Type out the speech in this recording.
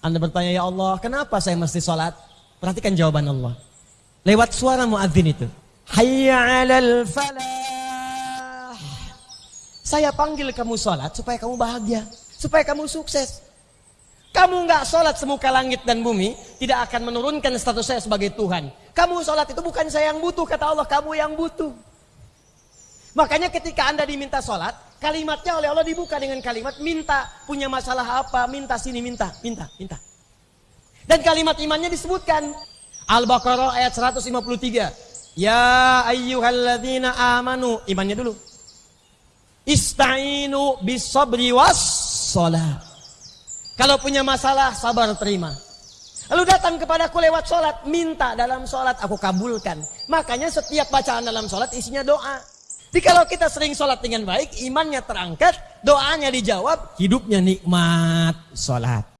Anda bertanya, ya Allah, kenapa saya mesti sholat? Perhatikan jawaban Allah. Lewat suara muadzin itu. Hayya alal falah. Saya panggil kamu sholat supaya kamu bahagia. Supaya kamu sukses. Kamu nggak sholat semuka langit dan bumi, tidak akan menurunkan status saya sebagai Tuhan. Kamu sholat itu bukan saya yang butuh, kata Allah, kamu yang butuh. Makanya ketika anda diminta sholat, kalimatnya oleh Allah dibuka dengan kalimat minta. Punya masalah apa, minta sini, minta, minta, minta. Dan kalimat imannya disebutkan. Al-Baqarah ayat 153. Ya ayyuhalladzina amanu. Imannya dulu. Ista'inu bisabri was sholat. Kalau punya masalah, sabar terima. Lalu datang kepadaku lewat sholat, minta dalam sholat, aku kabulkan. Makanya setiap bacaan dalam sholat isinya doa. Jadi kalau kita sering sholat dengan baik, imannya terangkat, doanya dijawab, hidupnya nikmat sholat.